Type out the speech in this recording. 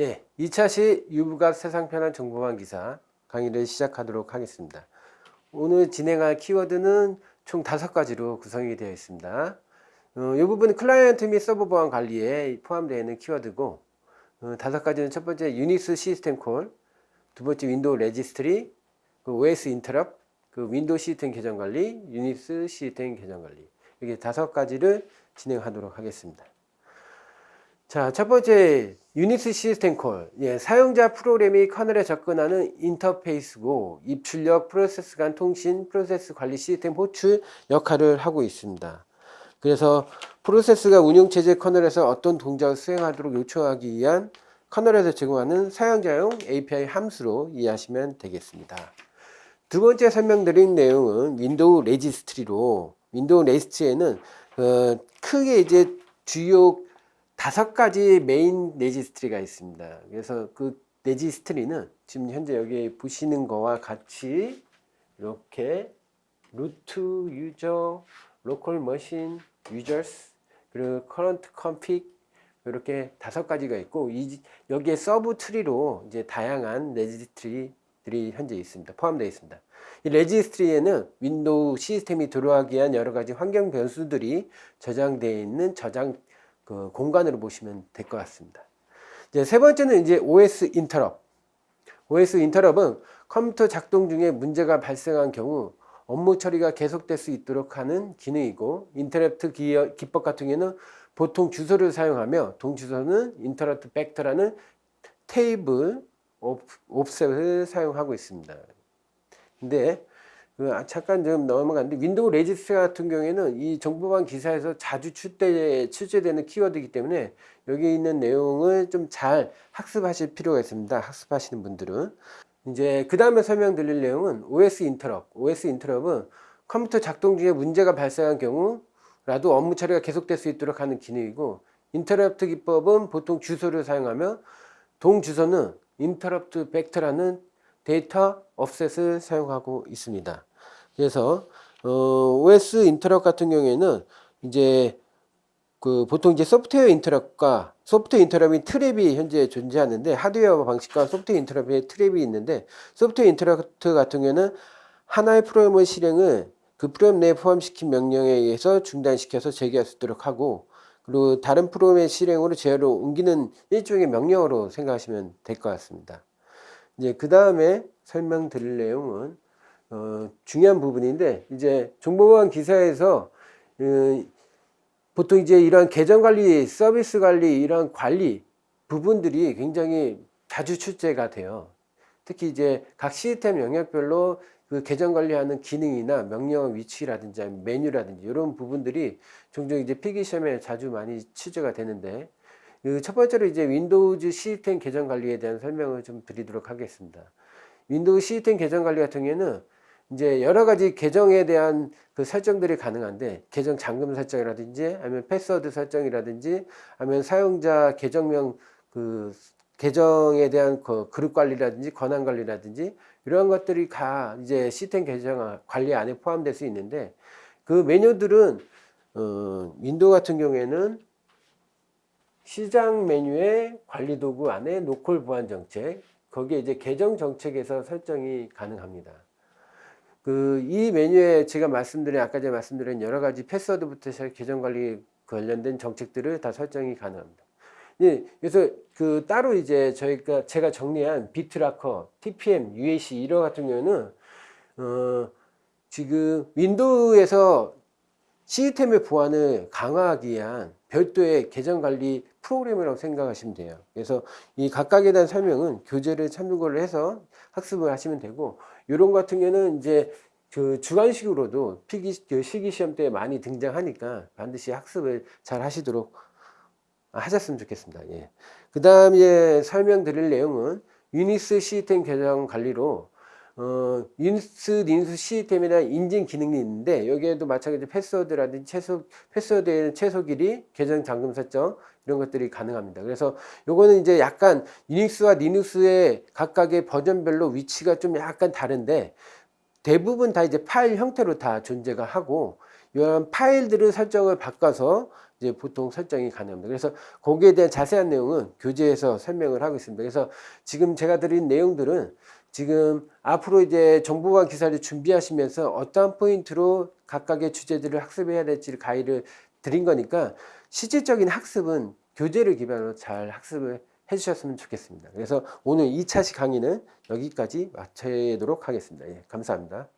예, 2차시 유부갑 세상 편한 정보보안 기사 강의를 시작하도록 하겠습니다. 오늘 진행할 키워드는 총 다섯 가지로 구성이 되어 있습니다. 어, 이 부분은 클라이언트 및 서버 보안 관리에 포함되어 있는 키워드고 어, 다섯 가지는 첫 번째 유닉스 시스템 call, 두 번째 윈도우 registry, 그 OS interrupt, 그 윈도우 시스템 계정 관리, 유닉스 시스템 계정 관리 이렇게 다섯 가지를 진행하도록 하겠습니다. 자, 첫 번째 유닉스 시스템 call. 예, 사용자 프로그램이 kernel에 접근하는 인터페이스고 입출력 프로세스 간 통신 프로세스 관리 시스템 호출 역할을 하고 있습니다. 그래서 프로세스가 운영체제 kernel에서 어떤 동작을 수행하도록 요청하기 위한 kernel에서 제공하는 사용자용 API 함수로 이해하시면 되겠습니다. 두 번째 설명드린 내용은 윈도우 registry로 윈도우 registry에는 어, 크게 이제 주요 다섯 가지 메인 registry가 있습니다. 그래서 그 registry는 지금 현재 여기 보시는 거와 같이 이렇게 root user, local machine, users, 그리고 current config 이렇게 다섯 가지가 있고 이, 여기에 sub tree로 이제 다양한 registry들이 현재 있습니다. 포함되어 있습니다. 이 registry에는 윈도우 시스템이 들어가기 위한 여러 가지 환경 변수들이 저장되어 있는 저장 그 공간으로 보시면 될 것 같습니다. 이제 세 번째는 이제 OS 인터럽. OS 인터럽은 컴퓨터 작동 중에 문제가 발생한 경우 업무 처리가 계속될 수 있도록 하는 기능이고 interrupt 기법 같은 경우에는 보통 주소를 사용하며 동주소는 interrupt vector라는 테이블 offset을 사용하고 있습니다. 근데 잠깐 좀 넘어갔는데 윈도우 registry 같은 경우에는 이 정보보안 기사에서 자주 출제, 출제되는 키워드이기 때문에 여기 있는 내용을 좀 잘 학습하실 필요가 있습니다. 학습하시는 분들은 이제 그 다음에 설명드릴 내용은 OS 인터럽. OS 인터럽은 컴퓨터 작동 중에 문제가 발생한 경우라도 업무 처리가 계속될 수 있도록 하는 기능이고 interrupt 기법은 보통 주소를 사용하며 동주소는 interrupt vector라는 데이터 offset을 사용하고 있습니다. 그래서 어, OS interrupt 같은 경우에는 이제 그 보통 이제 소프트웨어 interrupt과 소프트웨어 interrupt이 trap이 현재 존재하는데 하드웨어 방식과 소프트웨어 interrupt의 trap이 있는데 소프트웨어 interrupt 같은 경우에는 하나의 프로그램의 실행을 그 프로그램 내에 포함시킨 명령에 의해서 중단시켜서 재개할 수 있도록 하고 그리고 다른 프로그램의 실행으로 제어로 옮기는 일종의 명령으로 생각하시면 될 것 같습니다. 이제 그 다음에 설명드릴 내용은 어, 중요한 부분인데 이제 정보보안 기사에서 어, 보통 이제 이러한 계정 관리, 서비스 관리, 이러한 관리 부분들이 굉장히 자주 출제가 돼요. 특히 이제 각 시스템 영역별로 그 계정 관리하는 기능이나 명령 위치라든지 메뉴라든지 이런 부분들이 종종 이제 필기 시험에 자주 많이 출제가 되는데 그 첫 번째로 이제 윈도우즈 시스템 계정 관리에 대한 설명을 좀 드리도록 하겠습니다. 윈도우 시스템 계정 관리 같은 경우에는 이제 여러 가지 계정에 대한 그 설정들이 가능한데 계정 잠금 설정이라든지 아니면 패스워드 설정이라든지 아니면 사용자 계정명 그 계정에 대한 그 그룹 관리라든지 권한 관리라든지 이런 것들이 다 이제 시스템 계정 관리 안에 포함될 수 있는데 그 메뉴들은 어, 윈도우 같은 경우에는 시작 메뉴의 관리 도구 안에 local 보안 정책, 거기에 이제 계정 정책에서 설정이 가능합니다. 그 이 메뉴에 제가 말씀드린 아까 제가 말씀드린 여러 가지 패스워드부터 시작 계정 관리 관련된 정책들을 다 설정이 가능합니다. 예, 그래서 그 따로 이제 저희가 제가 정리한 BitLocker, TPM, UAC 이런 같은 경우는 어 지금 윈도우에서 시스템의 보안을 강화하기 위한 별도의 계정 관리 프로그램이라고 생각하시면 돼요. 그래서 이 각각에 대한 설명은 교재를 참고를 해서 학습을 하시면 되고 이런 같은 경우는 이제 그 주관식으로도 필기 그 실기 시험 때 많이 등장하니까 반드시 학습을 잘 하시도록 하셨으면 좋겠습니다. 예. 그 다음에 설명드릴 내용은 유닉스 시스템 계정 관리로 어, 인스, 리눅스 시스템에 대한 인증 기능이 있는데 여기에도 마찬가지로 패스워드라든지 최소, 패스워드에는 최소 길이, 계정 잠금 설정 이런 것들이 가능합니다. 그래서 요거는 이제 약간 유닉스와 리눅스의 각각의 버전별로 위치가 좀 약간 다른데 대부분 다 이제 파일 형태로 다 존재가 하고 이런 파일들을 설정을 바꿔서 이제 보통 설정이 가능합니다. 그래서 거기에 대한 자세한 내용은 교재에서 설명을 하고 있습니다. 그래서 지금 제가 드린 내용들은 지금 앞으로 이제 정보화 기사를 준비하시면서 어떠한 포인트로 각각의 주제들을 학습해야 될지를 가이드를 드린 거니까 실질적인 학습은 교재를 기반으로 잘 학습을 해주셨으면 좋겠습니다. 그래서 오늘 2차시 강의는 여기까지 마치도록 하겠습니다. 예, 감사합니다.